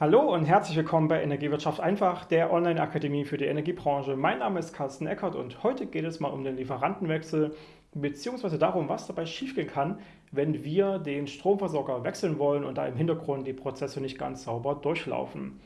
Hallo und herzlich willkommen bei Energiewirtschaft einfach, der Online-Akademie für die Energiebranche. Mein Name ist Carsten Eckert und heute geht es mal um den Lieferantenwechsel bzw. darum, was dabei schiefgehen kann, wenn wir den Stromversorger wechseln wollen und da im Hintergrund die Prozesse nicht ganz sauber durchlaufen.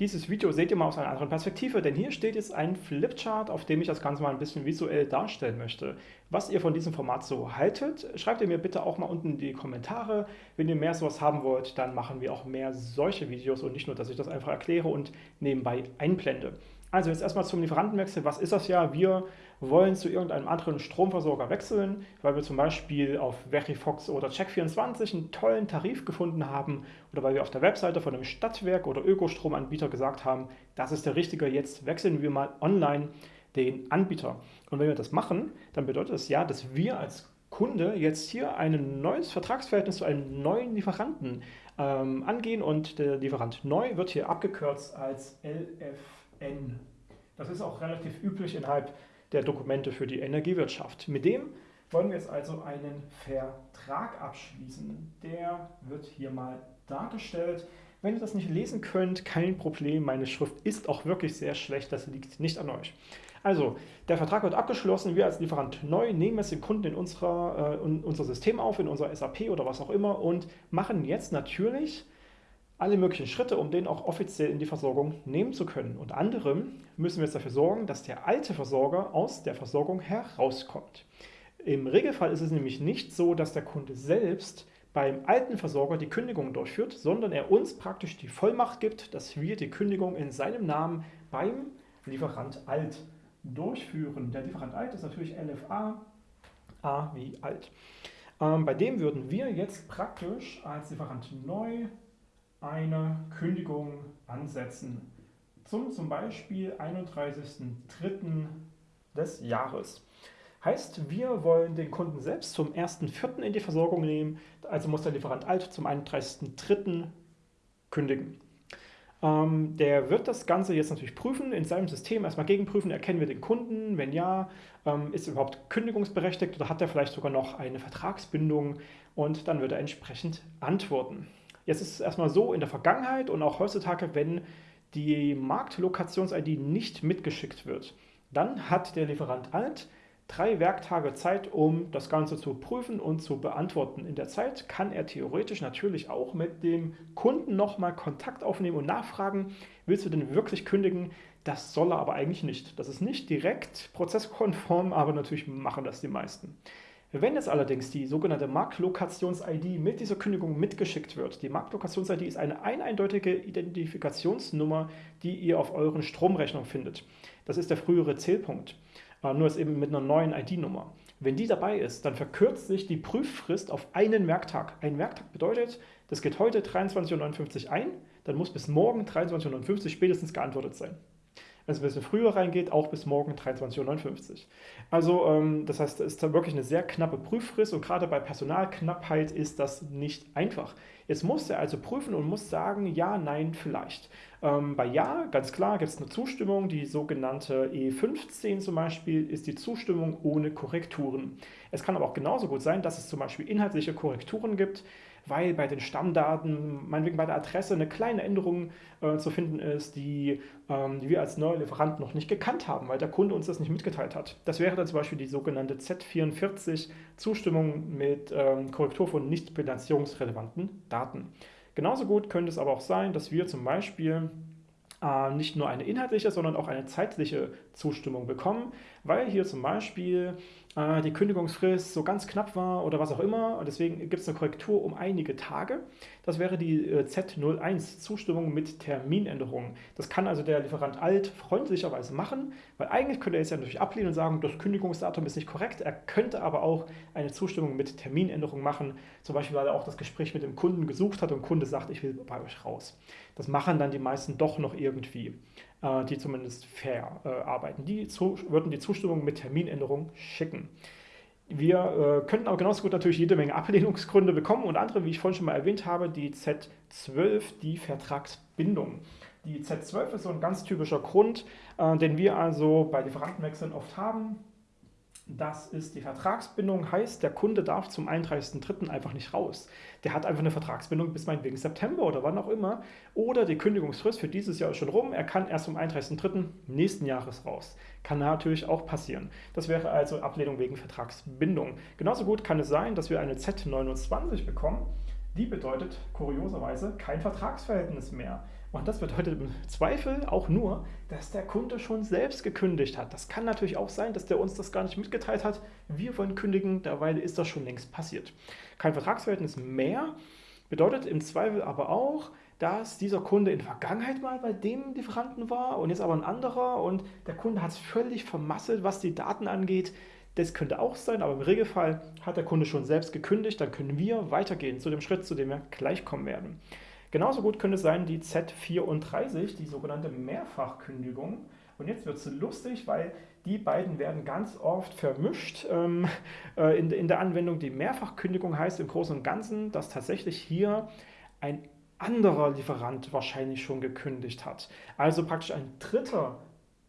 Dieses Video seht ihr mal aus einer anderen Perspektive, denn hier steht jetzt ein Flipchart, auf dem ich das Ganze mal ein bisschen visuell darstellen möchte. Was ihr von diesem Format so haltet, schreibt ihr mir bitte auch mal unten in die Kommentare. Wenn ihr mehr sowas haben wollt, dann machen wir auch mehr solche Videos und nicht nur, dass ich das einfach erkläre und nebenbei einblende. Also jetzt erstmal zum Lieferantenwechsel. Was ist das ja? Wir wollen zu irgendeinem anderen Stromversorger wechseln, weil wir zum Beispiel auf Verifox oder Check24 einen tollen Tarif gefunden haben oder weil wir auf der Webseite von einem Stadtwerk oder Ökostromanbieter gesagt haben, das ist der richtige, jetzt wechseln wir mal online den Anbieter. Und wenn wir das machen, dann bedeutet das ja, dass wir als Kunde jetzt hier ein neues Vertragsverhältnis zu einem neuen Lieferanten ähm, angehen und der Lieferant neu wird hier abgekürzt als LFN. Das ist auch relativ üblich innerhalb der Dokumente für die Energiewirtschaft. Mit dem wollen wir jetzt also einen Vertrag abschließen. Der wird hier mal dargestellt. Wenn ihr das nicht lesen könnt, kein Problem. Meine Schrift ist auch wirklich sehr schlecht, das liegt nicht an euch. Also, der Vertrag wird abgeschlossen, wir als Lieferant neu nehmen jetzt den Kunden in, unserer, äh, in unser System auf, in unser SAP oder was auch immer und machen jetzt natürlich alle möglichen Schritte, um den auch offiziell in die Versorgung nehmen zu können. Unter anderem müssen wir jetzt dafür sorgen, dass der alte Versorger aus der Versorgung herauskommt. Im Regelfall ist es nämlich nicht so, dass der Kunde selbst beim alten Versorger die Kündigung durchführt, sondern er uns praktisch die Vollmacht gibt, dass wir die Kündigung in seinem Namen beim Lieferant alt durchführen. Der Lieferant alt ist natürlich LFA, A wie alt. Ähm, bei dem würden wir jetzt praktisch als Lieferant neu eine Kündigung ansetzen. Zum zum Beispiel 31.03. des Jahres. Heißt, wir wollen den Kunden selbst zum 1.04. in die Versorgung nehmen, also muss der Lieferant alt zum 31.03. kündigen. Ähm, der wird das Ganze jetzt natürlich prüfen, in seinem System erstmal gegenprüfen, erkennen wir den Kunden, wenn ja, ähm, ist er überhaupt kündigungsberechtigt oder hat er vielleicht sogar noch eine Vertragsbindung? Und dann wird er entsprechend antworten. Jetzt ist es erstmal so, in der Vergangenheit und auch heutzutage, wenn die Marktlokations-ID nicht mitgeschickt wird, dann hat der Lieferant alt drei Werktage Zeit, um das Ganze zu prüfen und zu beantworten. In der Zeit kann er theoretisch natürlich auch mit dem Kunden nochmal Kontakt aufnehmen und nachfragen, willst du denn wirklich kündigen? Das soll er aber eigentlich nicht. Das ist nicht direkt prozesskonform, aber natürlich machen das die meisten. Wenn jetzt allerdings die sogenannte Marktlokations-ID mit dieser Kündigung mitgeschickt wird, die Marktlokations-ID ist eine eindeutige Identifikationsnummer, die ihr auf euren Stromrechnung findet. Das ist der frühere Zählpunkt, äh, nur ist eben mit einer neuen ID-Nummer. Wenn die dabei ist, dann verkürzt sich die Prüffrist auf einen Werktag. Ein Werktag bedeutet, das geht heute 23.59 Uhr ein, dann muss bis morgen 23.59 Uhr spätestens geantwortet sein wenn es ein bisschen früher reingeht, auch bis morgen 23.59 Uhr. Also ähm, das heißt, es ist wirklich eine sehr knappe Prüffrist und gerade bei Personalknappheit ist das nicht einfach. Jetzt muss er also prüfen und muss sagen, ja, nein, vielleicht. Ähm, bei Ja, ganz klar, gibt es eine Zustimmung, die sogenannte E15 zum Beispiel ist die Zustimmung ohne Korrekturen. Es kann aber auch genauso gut sein, dass es zum Beispiel inhaltliche Korrekturen gibt, weil bei den Stammdaten, meinetwegen bei der Adresse, eine kleine Änderung äh, zu finden ist, die, ähm, die wir als neuer Lieferant noch nicht gekannt haben, weil der Kunde uns das nicht mitgeteilt hat. Das wäre dann zum Beispiel die sogenannte Z44 Zustimmung mit ähm, Korrektur von nicht bilanzierungsrelevanten Daten. Genauso gut könnte es aber auch sein, dass wir zum Beispiel äh, nicht nur eine inhaltliche, sondern auch eine zeitliche Zustimmung bekommen, weil hier zum Beispiel äh, die Kündigungsfrist so ganz knapp war oder was auch immer und deswegen gibt es eine Korrektur um einige Tage. Das wäre die äh, Z01, Zustimmung mit Terminänderung. Das kann also der Lieferant alt freundlicherweise machen, weil eigentlich könnte er es ja natürlich ablehnen und sagen, das Kündigungsdatum ist nicht korrekt. Er könnte aber auch eine Zustimmung mit Terminänderung machen, zum Beispiel weil er auch das Gespräch mit dem Kunden gesucht hat und Kunde sagt, ich will bei euch raus. Das machen dann die meisten doch noch irgendwie, die zumindest fair äh, arbeiten. Die würden die Zustimmung mit Terminänderung schicken. Wir äh, könnten auch genauso gut natürlich jede Menge Ablehnungsgründe bekommen und andere, wie ich vorhin schon mal erwähnt habe, die Z12, die Vertragsbindung. Die Z12 ist so ein ganz typischer Grund, äh, den wir also bei Lieferantenwechseln oft haben. Das ist die Vertragsbindung, heißt, der Kunde darf zum 31.03. einfach nicht raus. Der hat einfach eine Vertragsbindung bis meinetwegen September oder wann auch immer. Oder die Kündigungsfrist für dieses Jahr ist schon rum. Er kann erst zum 31.03. nächsten Jahres raus. Kann natürlich auch passieren. Das wäre also Ablehnung wegen Vertragsbindung. Genauso gut kann es sein, dass wir eine Z29 bekommen. Die bedeutet kurioserweise kein Vertragsverhältnis mehr. Und das bedeutet im Zweifel auch nur, dass der Kunde schon selbst gekündigt hat. Das kann natürlich auch sein, dass der uns das gar nicht mitgeteilt hat. Wir wollen kündigen, derweil ist das schon längst passiert. Kein Vertragsverhältnis mehr bedeutet im Zweifel aber auch, dass dieser Kunde in der Vergangenheit mal bei dem Lieferanten war und jetzt aber ein anderer und der Kunde hat es völlig vermasselt, was die Daten angeht. Das könnte auch sein, aber im Regelfall hat der Kunde schon selbst gekündigt, dann können wir weitergehen zu dem Schritt, zu dem wir gleich kommen werden. Genauso gut könnte es sein die Z34, die sogenannte Mehrfachkündigung. Und jetzt wird es lustig, weil die beiden werden ganz oft vermischt ähm, äh, in, in der Anwendung. Die Mehrfachkündigung heißt im Großen und Ganzen, dass tatsächlich hier ein anderer Lieferant wahrscheinlich schon gekündigt hat. Also praktisch ein dritter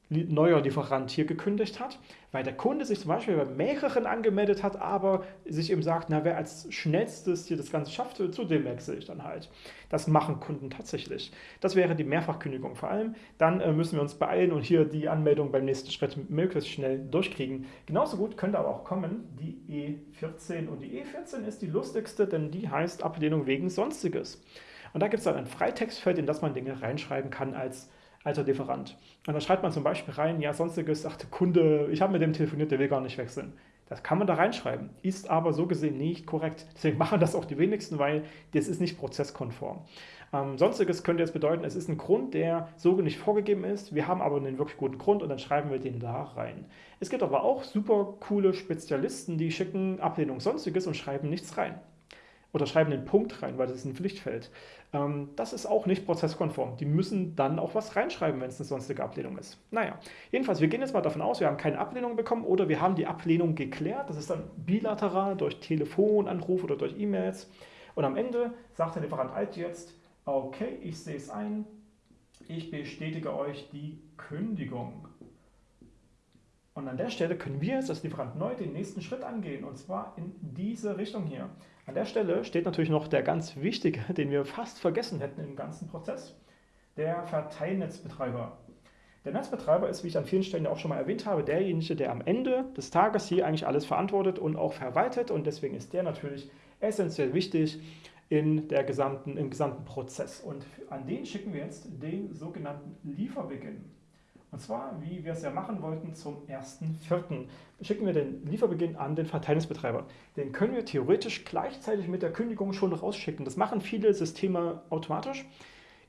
neuer Lieferant hier gekündigt hat, weil der Kunde sich zum Beispiel bei mehreren angemeldet hat, aber sich eben sagt, na, wer als schnellstes hier das Ganze schafft, zu dem wechsle ich dann halt. Das machen Kunden tatsächlich. Das wäre die Mehrfachkündigung vor allem. Dann äh, müssen wir uns beeilen und hier die Anmeldung beim nächsten Schritt möglichst schnell durchkriegen. Genauso gut könnte aber auch kommen die E14 und die E14 ist die lustigste, denn die heißt Ablehnung wegen Sonstiges. Und da gibt es dann ein Freitextfeld, in das man Dinge reinschreiben kann als alter Lieferant. Und dann schreibt man zum Beispiel rein, ja, sonstiges, sagt Kunde, ich habe mit dem telefoniert, der will gar nicht wechseln. Das kann man da reinschreiben, ist aber so gesehen nicht korrekt. Deswegen machen das auch die wenigsten, weil das ist nicht prozesskonform. Ähm, sonstiges könnte jetzt bedeuten, es ist ein Grund, der so nicht vorgegeben ist. Wir haben aber einen wirklich guten Grund und dann schreiben wir den da rein. Es gibt aber auch super coole Spezialisten, die schicken Ablehnung Sonstiges und schreiben nichts rein oder schreiben den Punkt rein, weil das ist ein Pflichtfeld. Ähm, das ist auch nicht prozesskonform. Die müssen dann auch was reinschreiben, wenn es eine sonstige Ablehnung ist. Naja, jedenfalls, wir gehen jetzt mal davon aus, wir haben keine Ablehnung bekommen oder wir haben die Ablehnung geklärt. Das ist dann bilateral durch Telefonanruf oder durch E-Mails. Und am Ende sagt der Lieferant Alt jetzt, okay, ich sehe es ein, ich bestätige euch die Kündigung. Und an der Stelle können wir jetzt als Lieferant neu den nächsten Schritt angehen, und zwar in diese Richtung hier. An der Stelle steht natürlich noch der ganz wichtige, den wir fast vergessen hätten im ganzen Prozess, der Verteilnetzbetreiber. Der Netzbetreiber ist, wie ich an vielen Stellen auch schon mal erwähnt habe, derjenige, der am Ende des Tages hier eigentlich alles verantwortet und auch verwaltet und deswegen ist der natürlich essentiell wichtig in der gesamten, im gesamten Prozess. Und an den schicken wir jetzt den sogenannten Lieferbeginn. Und zwar, wie wir es ja machen wollten, zum 1.4. schicken wir den Lieferbeginn an den Verteilnetzbetreiber. Den können wir theoretisch gleichzeitig mit der Kündigung schon rausschicken. Das machen viele Systeme automatisch,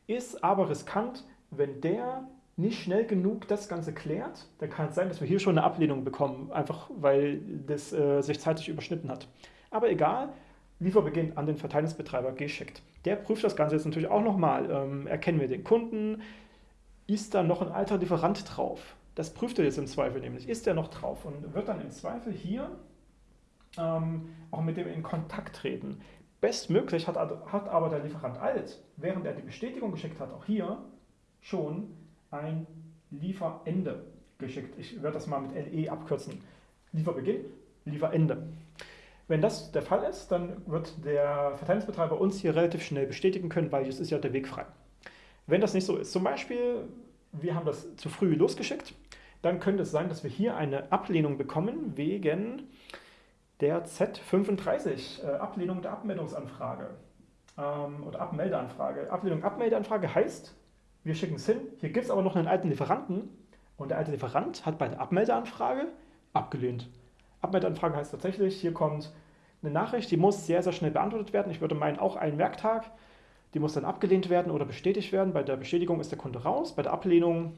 ist aber riskant, wenn der nicht schnell genug das Ganze klärt, dann kann es sein, dass wir hier schon eine Ablehnung bekommen, einfach weil das äh, sich zeitlich überschnitten hat. Aber egal, Lieferbeginn an den Verteilnetzbetreiber geschickt. Der prüft das Ganze jetzt natürlich auch nochmal. Ähm, erkennen wir den Kunden, ist da noch ein alter Lieferant drauf? Das prüft er jetzt im Zweifel nämlich. Ist der noch drauf? Und wird dann im Zweifel hier ähm, auch mit dem in Kontakt treten. Bestmöglich hat, hat aber der Lieferant alt, während er die Bestätigung geschickt hat, auch hier schon ein Lieferende geschickt. Ich werde das mal mit LE abkürzen. Lieferbeginn, Lieferende. Wenn das der Fall ist, dann wird der Verteilungsbetreiber uns hier relativ schnell bestätigen können, weil jetzt ist ja der Weg frei. Wenn das nicht so ist, zum Beispiel, wir haben das zu früh losgeschickt, dann könnte es sein, dass wir hier eine Ablehnung bekommen wegen der Z35, äh, Ablehnung der Abmeldungsanfrage ähm, oder Abmeldeanfrage. Ablehnung Abmeldeanfrage heißt, wir schicken es hin, hier gibt es aber noch einen alten Lieferanten und der alte Lieferant hat bei der Abmeldeanfrage abgelehnt. Abmeldeanfrage heißt tatsächlich, hier kommt eine Nachricht, die muss sehr, sehr schnell beantwortet werden. Ich würde meinen, auch einen Werktag. Die muss dann abgelehnt werden oder bestätigt werden. Bei der Bestätigung ist der Kunde raus. Bei der Ablehnung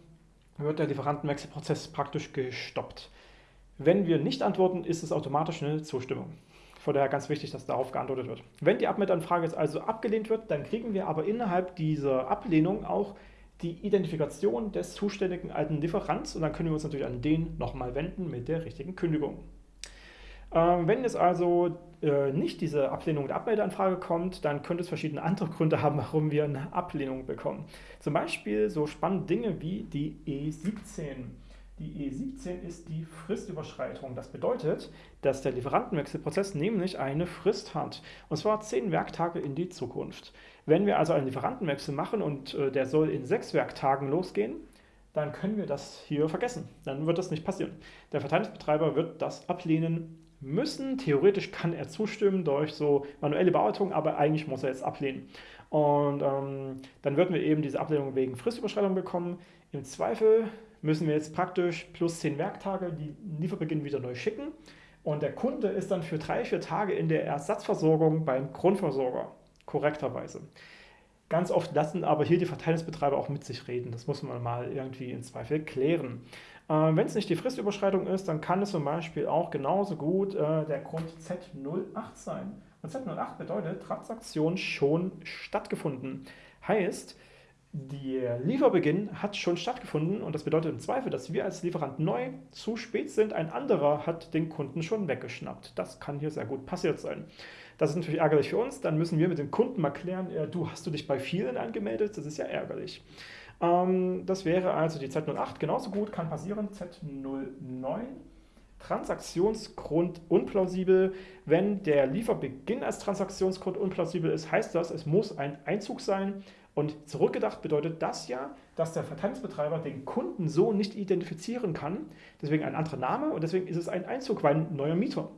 wird der Lieferantenwechselprozess praktisch gestoppt. Wenn wir nicht antworten, ist es automatisch eine Zustimmung. Von daher ganz wichtig, dass darauf geantwortet wird. Wenn die Abmeldanfrage jetzt also abgelehnt wird, dann kriegen wir aber innerhalb dieser Ablehnung auch die Identifikation des zuständigen alten Lieferants und dann können wir uns natürlich an den nochmal wenden mit der richtigen Kündigung. Ähm, wenn es also äh, nicht diese Ablehnung der Abmeldeanfrage kommt, dann könnte es verschiedene andere Gründe haben, warum wir eine Ablehnung bekommen. Zum Beispiel so spannende Dinge wie die E17. Die E17 ist die Fristüberschreitung. Das bedeutet, dass der Lieferantenwechselprozess nämlich eine Frist hat. Und zwar zehn Werktage in die Zukunft. Wenn wir also einen Lieferantenwechsel machen und äh, der soll in sechs Werktagen losgehen, dann können wir das hier vergessen. Dann wird das nicht passieren. Der Verteilungsbetreiber wird das ablehnen müssen. Theoretisch kann er zustimmen durch so manuelle Bearbeitung, aber eigentlich muss er jetzt ablehnen. Und ähm, dann würden wir eben diese Ablehnung wegen Fristüberschreitung bekommen. Im Zweifel müssen wir jetzt praktisch plus 10 Werktage die Lieferbeginn wieder neu schicken. Und der Kunde ist dann für drei, vier Tage in der Ersatzversorgung beim Grundversorger, korrekterweise. Ganz oft lassen aber hier die Verteilungsbetreiber auch mit sich reden. Das muss man mal irgendwie in Zweifel klären. Äh, Wenn es nicht die Fristüberschreitung ist, dann kann es zum Beispiel auch genauso gut äh, der Grund Z08 sein. Und Z08 bedeutet Transaktion schon stattgefunden. Heißt, der Lieferbeginn hat schon stattgefunden und das bedeutet im Zweifel, dass wir als Lieferant neu zu spät sind. Ein anderer hat den Kunden schon weggeschnappt. Das kann hier sehr gut passiert sein. Das ist natürlich ärgerlich für uns. Dann müssen wir mit dem Kunden mal klären, äh, du hast du dich bei vielen angemeldet. Das ist ja ärgerlich. Ähm, das wäre also die Z08 genauso gut, kann passieren. Z09 Transaktionsgrund unplausibel. Wenn der Lieferbeginn als Transaktionsgrund unplausibel ist, heißt das, es muss ein Einzug sein. Und zurückgedacht bedeutet das ja, dass der Verteilungsbetreiber den Kunden so nicht identifizieren kann. Deswegen ein anderer Name und deswegen ist es ein Einzug, weil ein neuer Mieter.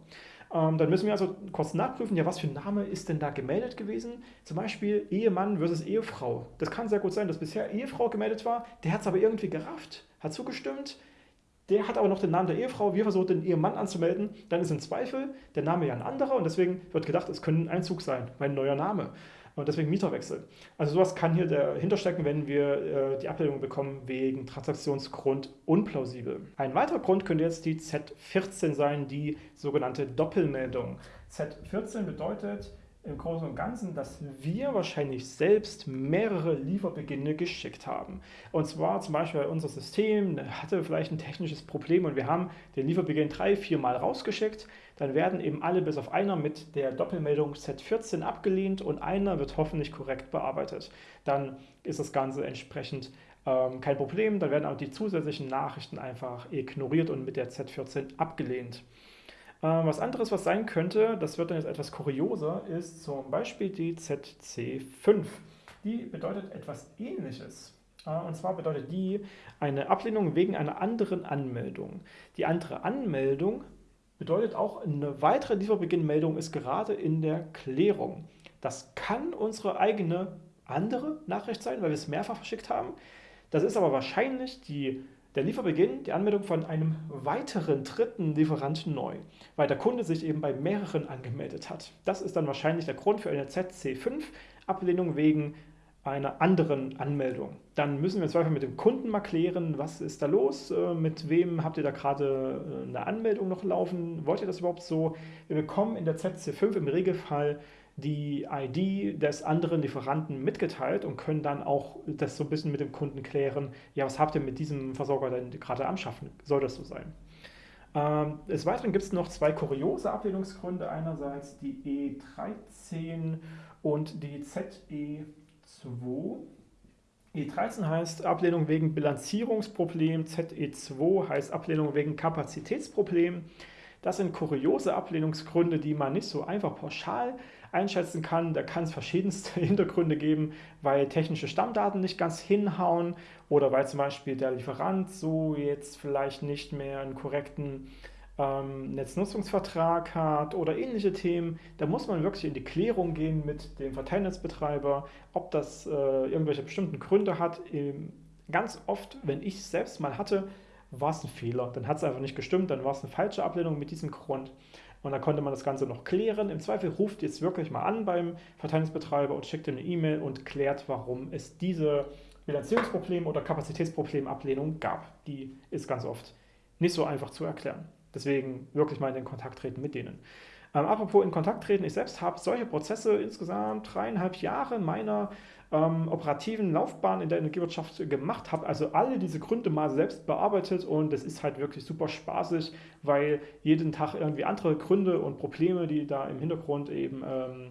Ähm, dann müssen wir also kurz nachprüfen, ja, was für ein Name ist denn da gemeldet gewesen? Zum Beispiel Ehemann versus Ehefrau. Das kann sehr gut sein, dass bisher Ehefrau gemeldet war, der hat es aber irgendwie gerafft, hat zugestimmt, der hat aber noch den Namen der Ehefrau, wir versuchen den Ehemann anzumelden, dann ist im Zweifel der Name ja ein anderer und deswegen wird gedacht, es könnte ein Einzug sein, mein neuer Name und deswegen Mieterwechsel. Also sowas kann hier dahinter stecken, wenn wir äh, die Ablehnung bekommen wegen Transaktionsgrund unplausibel. Ein weiterer Grund könnte jetzt die Z14 sein, die sogenannte Doppelmeldung. Z14 bedeutet, im Großen und Ganzen, dass wir wahrscheinlich selbst mehrere Lieferbeginne geschickt haben. Und zwar zum Beispiel unser System hatte vielleicht ein technisches Problem und wir haben den Lieferbeginn drei, vier Mal rausgeschickt. Dann werden eben alle bis auf einer mit der Doppelmeldung Z14 abgelehnt und einer wird hoffentlich korrekt bearbeitet. Dann ist das Ganze entsprechend ähm, kein Problem. Dann werden auch die zusätzlichen Nachrichten einfach ignoriert und mit der Z14 abgelehnt. Ähm, was anderes, was sein könnte, das wird dann jetzt etwas kurioser, ist zum Beispiel die ZC5. Die bedeutet etwas ähnliches. Äh, und zwar bedeutet die eine Ablehnung wegen einer anderen Anmeldung. Die andere Anmeldung bedeutet auch, eine weitere Lieferbeginnmeldung ist gerade in der Klärung. Das kann unsere eigene andere Nachricht sein, weil wir es mehrfach verschickt haben. Das ist aber wahrscheinlich die der Lieferbeginn, die Anmeldung von einem weiteren dritten Lieferanten neu, weil der Kunde sich eben bei mehreren angemeldet hat. Das ist dann wahrscheinlich der Grund für eine ZC5-Ablehnung wegen einer anderen Anmeldung. Dann müssen wir im Zweifel mit dem Kunden mal klären, was ist da los, äh, mit wem habt ihr da gerade äh, eine Anmeldung noch laufen, wollt ihr das überhaupt so? Wir bekommen in der ZC5 im Regelfall die ID des anderen Lieferanten mitgeteilt und können dann auch das so ein bisschen mit dem Kunden klären, ja, was habt ihr mit diesem Versorger denn gerade am Schaffen? Soll das so sein? Ähm, des Weiteren gibt es noch zwei kuriose Ablehnungsgründe. Einerseits die E13 und die ZE2. E13 heißt Ablehnung wegen Bilanzierungsproblem, ZE2 heißt Ablehnung wegen Kapazitätsproblem. Das sind kuriose Ablehnungsgründe, die man nicht so einfach pauschal einschätzen kann. Da kann es verschiedenste Hintergründe geben, weil technische Stammdaten nicht ganz hinhauen oder weil zum Beispiel der Lieferant so jetzt vielleicht nicht mehr einen korrekten ähm, Netznutzungsvertrag hat oder ähnliche Themen. Da muss man wirklich in die Klärung gehen mit dem Verteilnetzbetreiber, ob das äh, irgendwelche bestimmten Gründe hat. Ähm, ganz oft, wenn ich es selbst mal hatte, war es ein Fehler. Dann hat es einfach nicht gestimmt, dann war es eine falsche Ablehnung mit diesem Grund. Und dann konnte man das Ganze noch klären. Im Zweifel ruft jetzt wirklich mal an beim Verteilungsbetreiber und schickt eine E-Mail und klärt, warum es diese Bilanzierungsproblem oder Kapazitätsproblemablehnung gab. Die ist ganz oft nicht so einfach zu erklären. Deswegen wirklich mal in Kontakt treten mit denen. Ähm, apropos in Kontakt treten, ich selbst habe solche Prozesse insgesamt dreieinhalb Jahre meiner ähm, operativen Laufbahn in der Energiewirtschaft gemacht, habe also alle diese Gründe mal selbst bearbeitet und es ist halt wirklich super spaßig, weil jeden Tag irgendwie andere Gründe und Probleme, die da im Hintergrund eben ähm,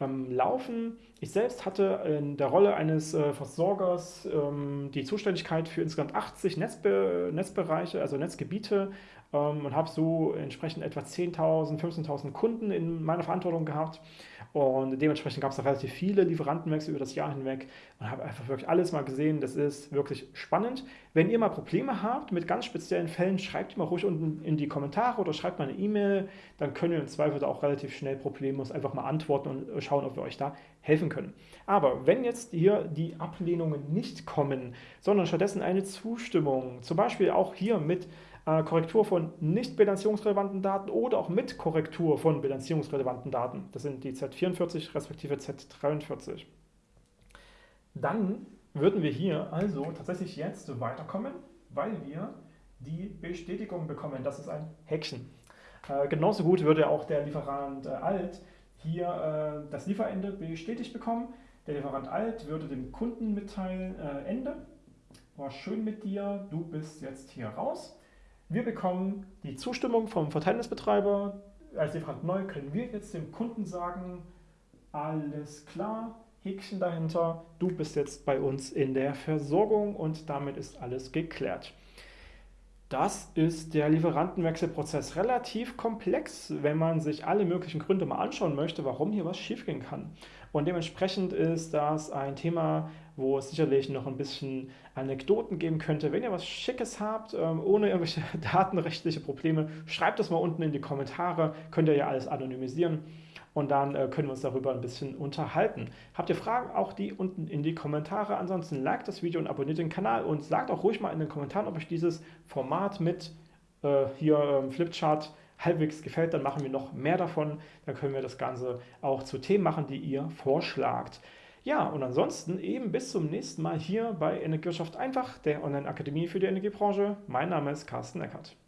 ähm, laufen. Ich selbst hatte in der Rolle eines äh, Versorgers ähm, die Zuständigkeit für insgesamt 80 Netzbe Netzbereiche, also Netzgebiete ähm, und habe so entsprechend etwa 10.000, 15.000 Kunden in meiner Verantwortung gehabt. Und dementsprechend gab es da relativ viele Lieferantenwechsel über das Jahr hinweg und habe einfach wirklich alles mal gesehen. Das ist wirklich spannend. Wenn ihr mal Probleme habt mit ganz speziellen Fällen, schreibt mal ruhig unten in die Kommentare oder schreibt mal eine E-Mail. Dann können wir im Zweifel da auch relativ schnell problemlos einfach mal antworten und schauen, ob wir euch da helfen können. Aber wenn jetzt hier die Ablehnungen nicht kommen, sondern stattdessen eine Zustimmung, zum Beispiel auch hier mit äh, Korrektur von nicht bilanzierungsrelevanten Daten oder auch mit Korrektur von bilanzierungsrelevanten Daten. Das sind die Z44 respektive Z43. Dann würden wir hier also tatsächlich jetzt weiterkommen, weil wir die Bestätigung bekommen. Das ist ein Häkchen. Äh, genauso gut würde auch der Lieferant äh, Alt hier äh, das Lieferende bestätigt bekommen. Der Lieferant Alt würde dem Kunden mitteilen, äh, Ende, war schön mit dir, du bist jetzt hier raus. Wir bekommen die Zustimmung vom Verteilnisbetreiber. Als Lieferant neu können wir jetzt dem Kunden sagen, alles klar, Häkchen dahinter, du bist jetzt bei uns in der Versorgung und damit ist alles geklärt. Das ist der Lieferantenwechselprozess relativ komplex, wenn man sich alle möglichen Gründe mal anschauen möchte, warum hier was schiefgehen kann. Und dementsprechend ist das ein Thema, wo es sicherlich noch ein bisschen Anekdoten geben könnte. Wenn ihr was Schickes habt, ähm, ohne irgendwelche datenrechtliche Probleme, schreibt das mal unten in die Kommentare. Könnt ihr ja alles anonymisieren und dann äh, können wir uns darüber ein bisschen unterhalten. Habt ihr Fragen, auch die unten in die Kommentare. Ansonsten liked das Video und abonniert den Kanal und sagt auch ruhig mal in den Kommentaren, ob euch dieses Format mit äh, hier ähm, Flipchart halbwegs gefällt, dann machen wir noch mehr davon. Dann können wir das Ganze auch zu Themen machen, die ihr vorschlagt. Ja, und ansonsten eben bis zum nächsten Mal hier bei Energiewirtschaft einfach, der Online-Akademie für die Energiebranche. Mein Name ist Carsten Eckert.